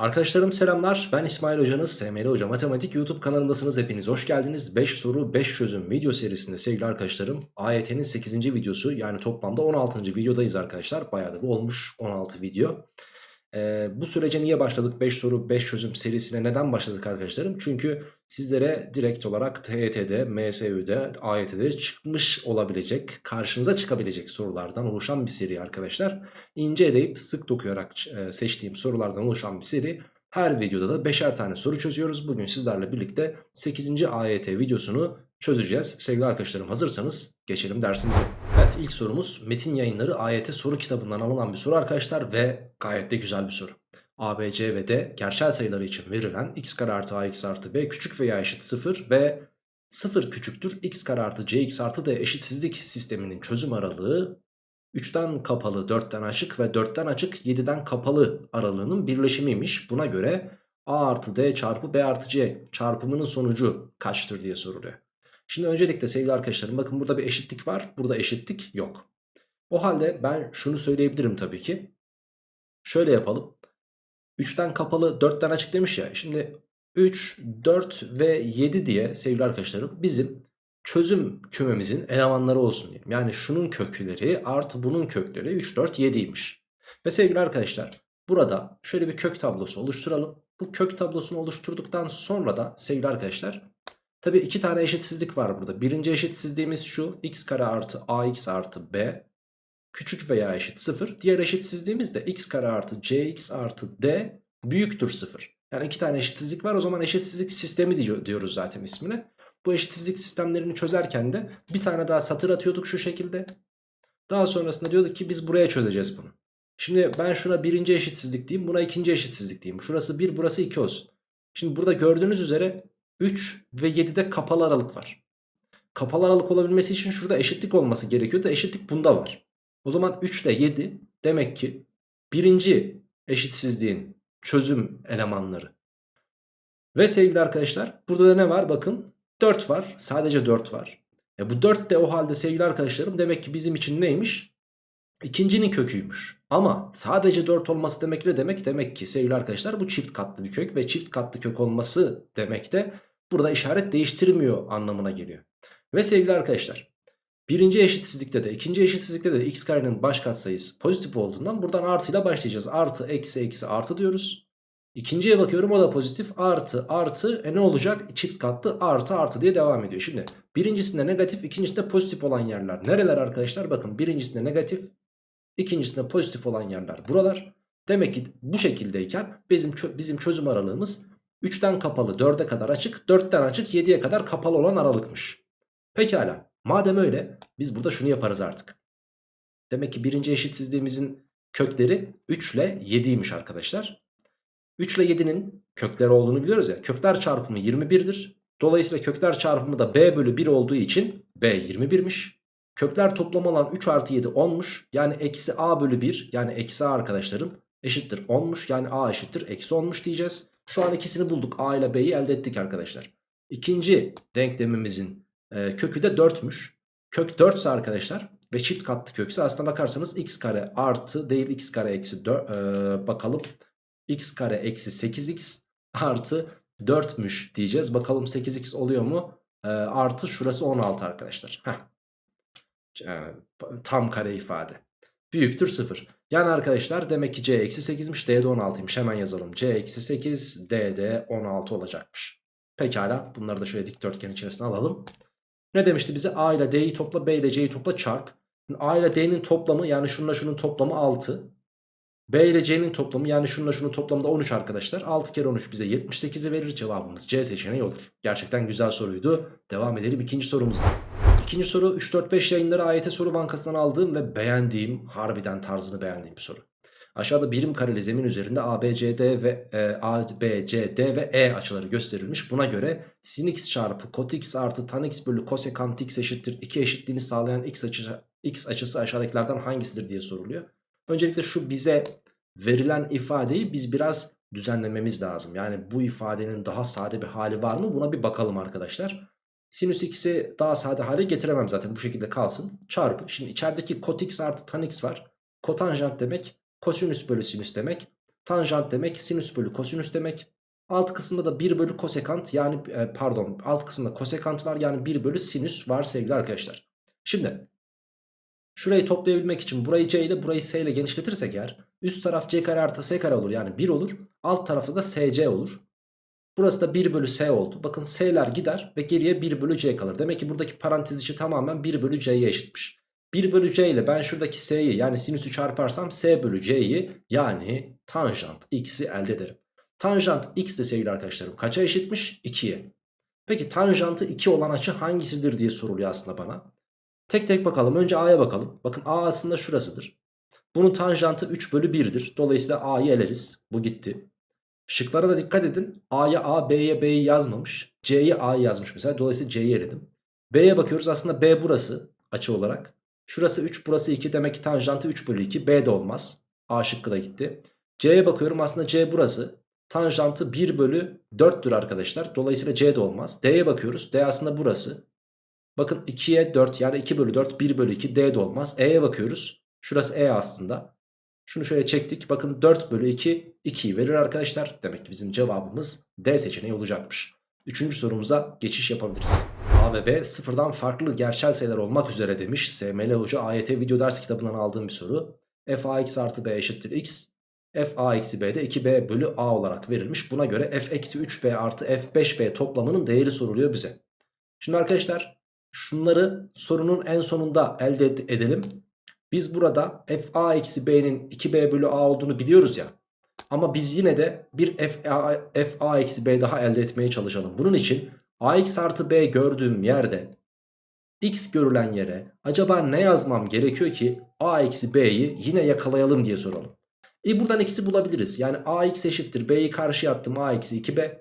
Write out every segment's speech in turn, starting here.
Arkadaşlarım selamlar. Ben İsmail Hocanız. SML Hoca Matematik YouTube kanalındasınız. Hepiniz hoş geldiniz. 5 soru 5 çözüm video serisinde sevgili arkadaşlarım. AYT'nin 8. videosu yani toplamda 16. videodayız arkadaşlar. Bayağı da bu olmuş 16 video. Ee, bu sürece niye başladık 5 soru 5 çözüm serisine neden başladık arkadaşlarım? Çünkü sizlere direkt olarak TYT'de, MSÜ'de, AYT'de çıkmış olabilecek, karşınıza çıkabilecek sorulardan oluşan bir seri arkadaşlar. İnceleyip sık dokuyarak e, seçtiğim sorulardan oluşan bir seri. Her videoda da 5'er tane soru çözüyoruz. Bugün sizlerle birlikte 8. AYT videosunu çözeceğiz. Sevgili arkadaşlarım hazırsanız geçelim dersimize. Evet ilk sorumuz Metin Yayınları AYT soru kitabından alınan bir soru arkadaşlar ve gayet de güzel bir soru. A, B, C ve D gerçel sayıları için verilen x kare artı ax artı b küçük veya eşit 0 ve 0 küçüktür x kare artı cx artı d eşitsizlik sisteminin çözüm aralığı 3'ten kapalı 4'ten açık ve 4'ten açık 7'den kapalı aralığının birleşimiymiş. Buna göre a artı d çarpı b artı c çarpımının sonucu kaçtır diye soruluyor. Şimdi öncelikle sevgili arkadaşlarım bakın burada bir eşitlik var. Burada eşitlik yok. O halde ben şunu söyleyebilirim tabii ki. Şöyle yapalım. 3'ten kapalı 4'ten açık demiş ya. Şimdi 3, 4 ve 7 diye sevgili arkadaşlarım bizim çözüm kümemizin elemanları olsun diyelim. Yani şunun kökleri artı bunun kökleri 3, 4, 7'ymiş. Ve sevgili arkadaşlar burada şöyle bir kök tablosu oluşturalım. Bu kök tablosunu oluşturduktan sonra da sevgili arkadaşlar Tabi iki tane eşitsizlik var burada. Birinci eşitsizliğimiz şu. x kare artı ax artı b küçük veya eşit 0. Diğer eşitsizliğimiz de x kare artı cx artı d büyüktür 0. Yani iki tane eşitsizlik var. O zaman eşitsizlik sistemi diyoruz zaten ismine. Bu eşitsizlik sistemlerini çözerken de bir tane daha satır atıyorduk şu şekilde. Daha sonrasında diyorduk ki biz buraya çözeceğiz bunu. Şimdi ben şuna birinci eşitsizlik diyeyim. Buna ikinci eşitsizlik diyeyim. Şurası 1 burası 2 olsun. Şimdi burada gördüğünüz üzere 3 ve 7'de kapalı aralık var. Kapalı aralık olabilmesi için şurada eşitlik olması gerekiyor da eşitlik bunda var. O zaman 3 ile 7 demek ki birinci eşitsizliğin çözüm elemanları. Ve sevgili arkadaşlar burada da ne var bakın 4 var sadece 4 var. E bu 4 de o halde sevgili arkadaşlarım demek ki bizim için neymiş? İkincinin köküymüş. Ama sadece 4 olması demek ne demek? Demek ki sevgili arkadaşlar bu çift katlı bir kök ve çift katlı kök olması demek de burada işaret değiştirmiyor anlamına geliyor. Ve sevgili arkadaşlar birinci eşitsizlikte de ikinci eşitsizlikte de x karenin baş katsayısı pozitif olduğundan buradan artıyla başlayacağız. Artı eksi eksi artı diyoruz. İkinciye bakıyorum o da pozitif artı artı e ne olacak çift katlı artı artı diye devam ediyor. Şimdi birincisinde negatif ikincisinde pozitif olan yerler nereler arkadaşlar bakın birincisinde negatif ikincisinde pozitif olan yerler buralar. Demek ki bu şekildeyken bizim, bizim çözüm aralığımız 3'ten kapalı 4'e kadar açık 4'ten açık 7'ye kadar kapalı olan aralıkmış. Pekala madem öyle biz burada şunu yaparız artık. Demek ki birinci eşitsizliğimizin kökleri 3 ile 7'ymiş arkadaşlar. 3 ile 7'nin kökleri olduğunu biliyoruz ya. Kökler çarpımı 21'dir. Dolayısıyla kökler çarpımı da b bölü 1 olduğu için b 21'miş. Kökler toplamı olan 3 artı 7 10'muş. Yani eksi a bölü 1 yani eksi a arkadaşlarım eşittir 10'muş. Yani a eşittir eksi 10'muş diyeceğiz. Şu an ikisini bulduk. A ile B'yi elde ettik arkadaşlar. İkinci denklemimizin e, kökü de 4'müş. Kök 4 ise arkadaşlar ve çift katlı kökse aslına bakarsanız x kare artı değil x kare eksi 4 e, bakalım. x kare eksi 8x artı 4'müş diyeceğiz. Bakalım 8x oluyor mu? E, artı şurası 16 arkadaşlar. Heh. E, tam kare ifade. Büyüktür 0. Yani arkadaşlar demek ki C eksi 8'miş D de 16'ymış hemen yazalım. C eksi 8 D de 16 olacakmış. Pekala bunları da şöyle dikdörtgen içerisine alalım. Ne demişti bize A ile D'yi topla B ile C'yi topla çarp. A ile D'nin toplamı yani şununla şunun toplamı 6. B ile C'nin toplamı yani şununla şunun toplamı da 13 arkadaşlar. 6 kere 13 bize 78'i verir cevabımız C seçeneği olur. Gerçekten güzel soruydu. Devam edelim ikinci sorumuzla. İkinci soru 3-4-5 yayınları AYT soru bankasından aldığım ve beğendiğim harbiden tarzını beğendiğim bir soru. Aşağıda birim kareli zemin üzerinde ABCD ve e, ABCD ve E açıları gösterilmiş. Buna göre sin x çarpı cot x artı tan x bölü kosekant x eşittir 2 eşitliğini sağlayan x, açı, x açısı aşağıdakilerden hangisidir diye soruluyor. Öncelikle şu bize verilen ifadeyi biz biraz düzenlememiz lazım. Yani bu ifadenin daha sade bir hali var mı buna bir bakalım arkadaşlar. Sinüs x'i daha sade hale getiremem zaten bu şekilde kalsın. Çarpı. Şimdi içerideki kot x artı tan x var. Kotanjant demek kosinüs bölü sinüs demek. Tanjant demek sinüs bölü kosinüs demek. Alt kısımda da 1 bölü kosekant yani e, pardon alt kısımda kosekant var yani 1 bölü sinüs var sevgili arkadaşlar. Şimdi şurayı toplayabilmek için burayı c ile burayı s ile genişletirsek eğer üst taraf c kare artı s kare olur yani 1 olur. Alt tarafı da sc olur. Burası da 1 bölü s oldu. Bakın s'ler gider ve geriye 1 bölü c kalır. Demek ki buradaki parantez içi tamamen 1 bölü c'ye eşitmiş. 1 bölü c ile ben şuradaki s'yi yani sinüsü çarparsam s bölü c'yi yani tanjant x'i elde ederim. Tanjant x de sevgili arkadaşlarım kaça eşitmiş? 2'ye. Peki tanjantı 2 olan açı hangisidir diye soruluyor aslında bana. Tek tek bakalım. Önce a'ya bakalım. Bakın a aslında şurasıdır. Bunun tanjantı 3 bölü 1'dir. Dolayısıyla a'yı eleriz. Bu gitti. Şıklara da dikkat edin. A'ya A, B'ye B'yi yazmamış. C'ye A'yı yazmış mesela. Dolayısıyla C'yi eledim. B'ye bakıyoruz. Aslında B burası açı olarak. Şurası 3, burası 2. Demek ki tanjantı 3 bölü 2. B de olmaz. A şıkkı da gitti. C'ye bakıyorum. Aslında C burası. Tanjantı 1 bölü 4'tür arkadaşlar. Dolayısıyla C de olmaz. D'ye bakıyoruz. D aslında burası. Bakın 2'ye 4 yani 2 bölü 4 1 bölü 2 D de olmaz. E'ye bakıyoruz. Şurası E aslında. Şunu şöyle çektik. Bakın 4 bölü 2 2'yi verir arkadaşlar. Demek ki bizim cevabımız D seçeneği olacakmış. Üçüncü sorumuza geçiş yapabiliriz. A ve B sıfırdan farklı gerçel sayılar olmak üzere demiş. SML Hoca AYT video ders kitabından aldığım bir soru. f ax artı b eşittir x. f a eksi b de 2b bölü a olarak verilmiş. Buna göre f eksi 3b artı f 5b toplamının değeri soruluyor bize. Şimdi arkadaşlar şunları sorunun en sonunda elde edelim. Biz burada f a eksi b'nin 2b bölü a olduğunu biliyoruz ya. Ama biz yine de bir f a, eksi b daha elde etmeye çalışalım. Bunun için ax artı b gördüğüm yerde x görülen yere acaba ne yazmam gerekiyor ki a eksi b'yi yine yakalayalım diye soralım. E buradan x'i bulabiliriz. Yani ax eşittir b'yi karşıya attım a eksi 2b.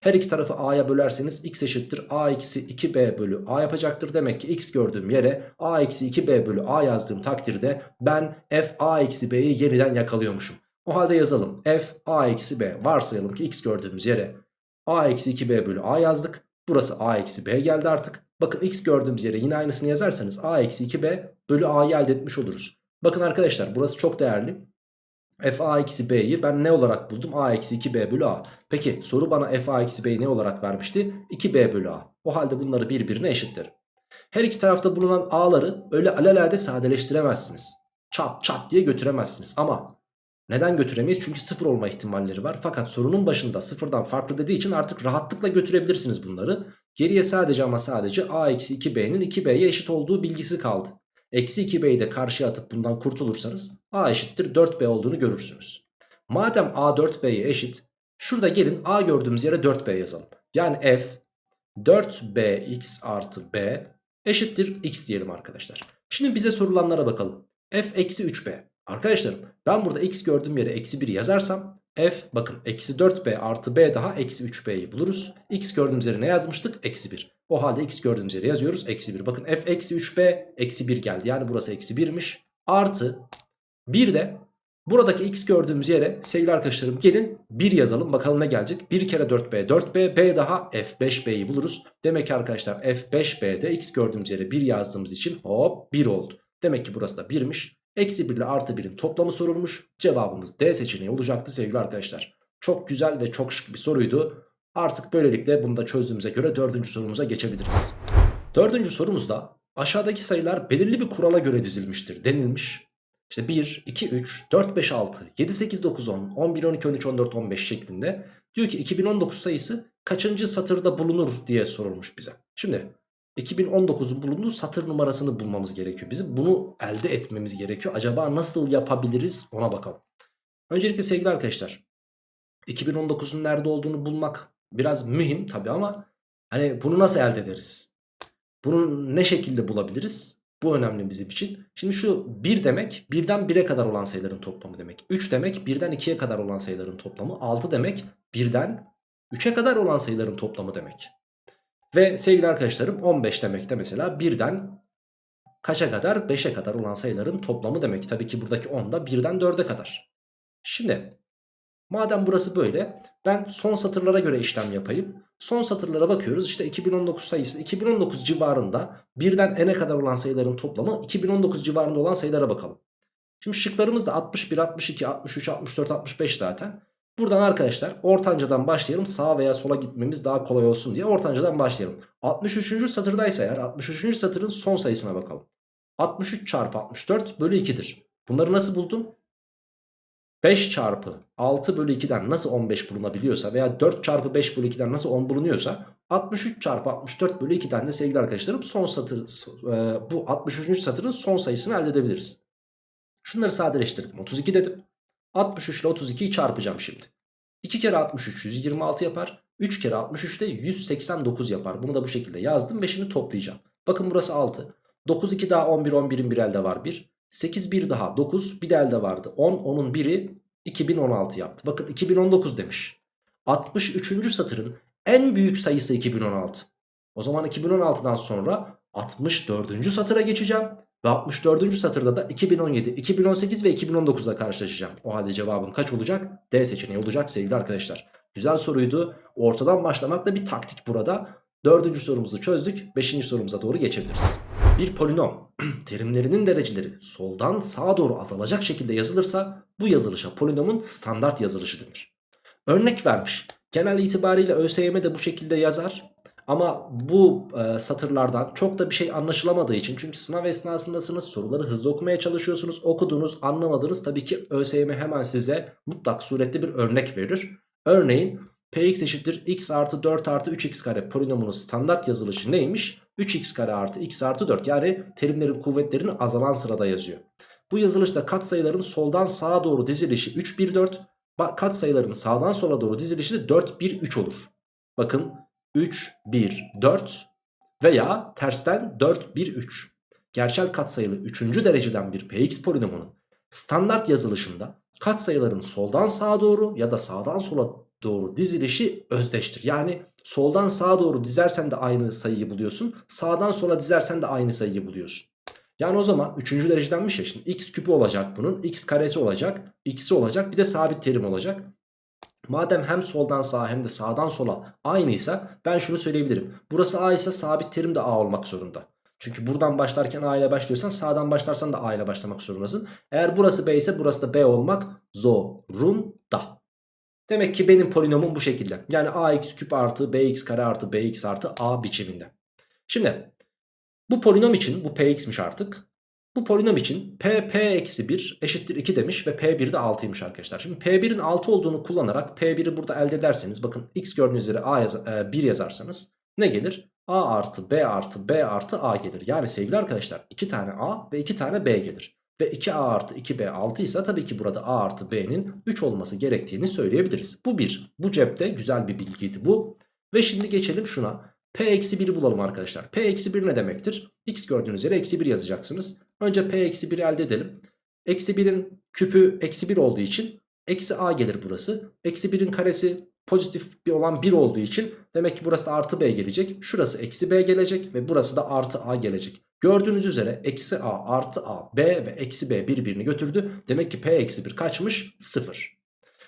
Her iki tarafı a'ya bölerseniz x eşittir a eksi 2b bölü a yapacaktır. Demek ki x gördüğüm yere a eksi 2b bölü a yazdığım takdirde ben f a eksi b'yi yeniden yakalıyormuşum. O halde yazalım. f a eksi b varsayalım ki x gördüğümüz yere a eksi 2b bölü a yazdık. Burası a eksi b geldi artık. Bakın x gördüğümüz yere yine aynısını yazarsanız a eksi 2b bölü a'yı elde etmiş oluruz. Bakın arkadaşlar burası çok değerli. F a eksi b'yi ben ne olarak buldum? a eksi 2b bölü a. Peki soru bana f a eksi b'yi ne olarak vermişti? 2b bölü a. O halde bunları birbirine eşitlerim. Her iki tarafta bulunan a'ları öyle alelade sadeleştiremezsiniz. Çat çat diye götüremezsiniz. Ama neden götüremeyiz? Çünkü sıfır olma ihtimalleri var. Fakat sorunun başında sıfırdan farklı dediği için artık rahatlıkla götürebilirsiniz bunları. Geriye sadece ama sadece a eksi 2b'nin 2b'ye eşit olduğu bilgisi kaldı. Eksi 2b'yi de karşıya atıp bundan kurtulursanız a eşittir 4b olduğunu görürsünüz. Madem a 4b'ye eşit şurada gelin a gördüğümüz yere 4b yazalım. Yani f 4bx artı b eşittir x diyelim arkadaşlar. Şimdi bize sorulanlara bakalım. f eksi 3b. Arkadaşlarım ben burada x gördüğüm yere eksi 1 yazarsam f bakın eksi 4b artı b daha eksi 3b'yi buluruz. x gördüğümüz yere ne yazmıştık? Eksi 1. O halde x gördüğümüz yere yazıyoruz. Eksi 1. Bakın f eksi 3b eksi 1 geldi. Yani burası eksi 1'miş. Artı bir de buradaki x gördüğümüz yere sevgili arkadaşlarım gelin 1 yazalım. Bakalım ne gelecek? 1 kere 4b 4b b daha f5b'yi buluruz. Demek ki arkadaşlar f5b'de x gördüğümüz yere 1 yazdığımız için hop 1 oldu. Demek ki burası da 1'miş. Eksi 1 ile artı 1'in toplamı sorulmuş. Cevabımız D seçeneği olacaktı sevgili arkadaşlar. Çok güzel ve çok şık bir soruydu. Artık böylelikle bunu da çözdüğümüze göre dördüncü sorumuza geçebiliriz. Dördüncü sorumuzda aşağıdaki sayılar belirli bir kurala göre dizilmiştir denilmiş. İşte 1, 2, 3, 4, 5, 6, 7, 8, 9, 10, 11, 12, 13, 14, 15 şeklinde diyor ki 2019 sayısı kaçıncı satırda bulunur diye sorulmuş bize. Şimdi 2019'un bulunduğu satır numarasını bulmamız gerekiyor. Bizim bunu elde etmemiz gerekiyor. Acaba nasıl yapabiliriz ona bakalım. Öncelikle sevgili arkadaşlar 2019'un nerede olduğunu bulmak biraz mühim tabi ama hani bunu nasıl elde ederiz? Bunu ne şekilde bulabiliriz? Bu önemli bizim için. Şimdi şu 1 demek 1'den 1'e kadar olan sayıların toplamı demek. 3 demek 1'den 2'ye kadar olan sayıların toplamı. 6 demek 1'den 3'e kadar olan sayıların toplamı demek. Ve sevgili arkadaşlarım 15 demek de mesela 1'den kaça kadar 5'e kadar olan sayıların toplamı demek. Tabii ki buradaki 10 da 1'den 4'e kadar. Şimdi madem burası böyle ben son satırlara göre işlem yapayım. Son satırlara bakıyoruz işte 2019 sayısı 2019 civarında 1'den n'e kadar olan sayıların toplamı 2019 civarında olan sayılara bakalım. Şimdi şıklarımız da 61, 62, 63, 64, 65 zaten. Buradan arkadaşlar ortancadan başlayalım. Sağa veya sola gitmemiz daha kolay olsun diye ortancadan başlayalım. 63. satırdaysa eğer 63. satırın son sayısına bakalım. 63 çarpı 64 bölü 2'dir. Bunları nasıl buldum? 5 çarpı 6 bölü 2'den nasıl 15 bulunabiliyorsa veya 4 çarpı 5 bölü 2'den nasıl 10 bulunuyorsa 63 çarpı 64 bölü 2'den de sevgili arkadaşlarım son satır e, bu 63. satırın son sayısını elde edebiliriz. Şunları sadeleştirdim 32 dedim. 63 ile 32'yi çarpacağım şimdi. 2 kere 63 126 yapar. 3 kere 63 de 189 yapar. Bunu da bu şekilde yazdım ve şimdi toplayacağım. Bakın burası 6. 9 2 daha 11 11'in bir elde var 1. 8 bir daha 9 bir de elde vardı. 10 10'un biri 2016 yaptı. Bakın 2019 demiş. 63. satırın en büyük sayısı 2016. O zaman 2016'dan sonra 64. satıra geçeceğim. Ve 64. satırda da 2017, 2018 ve 2019'da karşılaşacağım. O halde cevabım kaç olacak? D seçeneği olacak sevgili arkadaşlar. Güzel soruydu. Ortadan başlamak da bir taktik burada. Dördüncü sorumuzu çözdük. Beşinci sorumuza doğru geçebiliriz. Bir polinom terimlerinin dereceleri soldan sağa doğru azalacak şekilde yazılırsa bu yazılışa polinomun standart yazılışı denir. Örnek vermiş. Genel itibariyle ÖSYM de bu şekilde yazar. Ama bu e, satırlardan çok da bir şey anlaşılamadığı için çünkü sınav esnasındasınız soruları hızlı okumaya çalışıyorsunuz okudunuz anlamadınız tabii ki ÖSYM hemen size mutlak surette bir örnek verir. Örneğin Px eşittir x artı 4 artı 3x kare polinomunun standart yazılışı neymiş? 3x kare artı x artı 4 yani terimlerin kuvvetlerini azalan sırada yazıyor. Bu yazılışta katsayıların soldan sağa doğru dizilişi 3 1 4 katsayıların sağdan sola doğru dizilişi de 4 1 3 olur. Bakın 3 1 4 veya tersten 4 1 3. Gerçel katsayılı 3. dereceden bir px polinomunun standart yazılışında katsayıların soldan sağa doğru ya da sağdan sola doğru dizilişi özdeştir. Yani soldan sağa doğru dizersen de aynı sayıyı buluyorsun. Sağdan sola dizersen de aynı sayıyı buluyorsun. Yani o zaman 3. derecedenmiş ya şimdi x küpü olacak bunun x karesi olacak x'i olacak bir de sabit terim olacak. Madem hem soldan sağa hem de sağdan sola aynıysa ben şunu söyleyebilirim. Burası a ise sabit terim de a olmak zorunda. Çünkü buradan başlarken A ile başlıyorsan sağdan başlarsan da A ile başlamak zorundasın. Eğer burası B ise burası da B olmak zorunda. Demek ki benim polinomum bu şekilde. Yani ax küp artı bx kare artı bx artı a biçiminde. Şimdi bu polinom için bu px'miş artık. Bu polinom için p p eksi 1 eşittir 2 demiş ve p1 de 6'ymış arkadaşlar. Şimdi p1'in 6 olduğunu kullanarak p1'i burada elde ederseniz bakın x gördüğünüz üzere a yaz e, 1 yazarsanız ne gelir? a artı b artı b artı a gelir. Yani sevgili arkadaşlar 2 tane a ve 2 tane b gelir. Ve 2a artı 2b 6 ise tabii ki burada a artı b'nin 3 olması gerektiğini söyleyebiliriz. Bu bir. Bu cepte güzel bir bilgiydi bu. Ve şimdi geçelim şuna. P eksi 1'i bulalım arkadaşlar. P eksi 1 ne demektir? X gördüğünüz yere eksi 1 yazacaksınız. Önce P eksi 1'i elde edelim. Eksi 1'in küpü eksi 1 olduğu için eksi a gelir burası. Eksi 1'in karesi pozitif bir olan 1 olduğu için demek ki burası da artı b gelecek. Şurası eksi b gelecek ve burası da artı a gelecek. Gördüğünüz üzere eksi a artı a b ve eksi b birbirini götürdü. Demek ki p eksi 1 kaçmış? 0.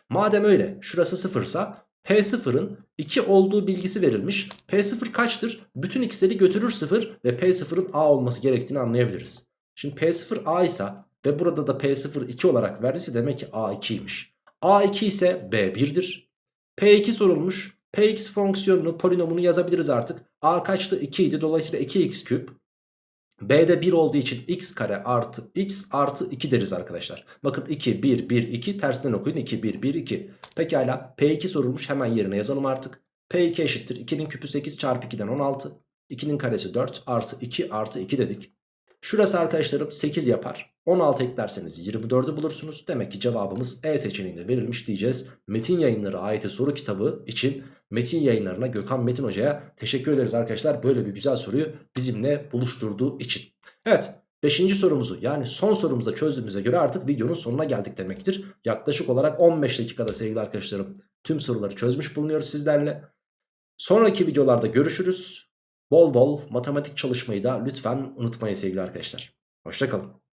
Madem öyle şurası 0 ise P0'ın 2 olduğu bilgisi verilmiş. P0 kaçtır? Bütün x'leri götürür 0 ve P0'ın a olması gerektiğini anlayabiliriz. Şimdi P0 a ise ve burada da P0 2 olarak verdiyse demek ki a 2'ymiş. a2 ise b1'dir. P2 sorulmuş. Px fonksiyonunu polinomunu yazabiliriz artık. A kaçtı? 2 idi. Dolayısıyla 2x küp. B'de 1 olduğu için x kare artı x artı 2 deriz arkadaşlar. Bakın 2, 1, 1, 2 tersinden okuyun. 2, 1, 1, 2. Pekala P2 sorulmuş hemen yerine yazalım artık. P2 eşittir. 2'nin küpü 8 çarpı 2'den 16. 2'nin karesi 4 artı 2 artı 2 dedik. Şurası arkadaşlarım 8 yapar. 16 eklerseniz 24'ü bulursunuz. Demek ki cevabımız E seçeneğinde verilmiş diyeceğiz. Metin yayınları ayeti soru kitabı için Metin yayınlarına Gökhan Metin Hoca'ya teşekkür ederiz arkadaşlar. Böyle bir güzel soruyu bizimle buluşturduğu için. Evet 5. sorumuzu yani son sorumuzu çözdüğümüze göre artık videonun sonuna geldik demektir. Yaklaşık olarak 15 dakikada sevgili arkadaşlarım tüm soruları çözmüş bulunuyoruz sizlerle. Sonraki videolarda görüşürüz. Bol bol matematik çalışmayı da lütfen unutmayın sevgili arkadaşlar. Hoşçakalın.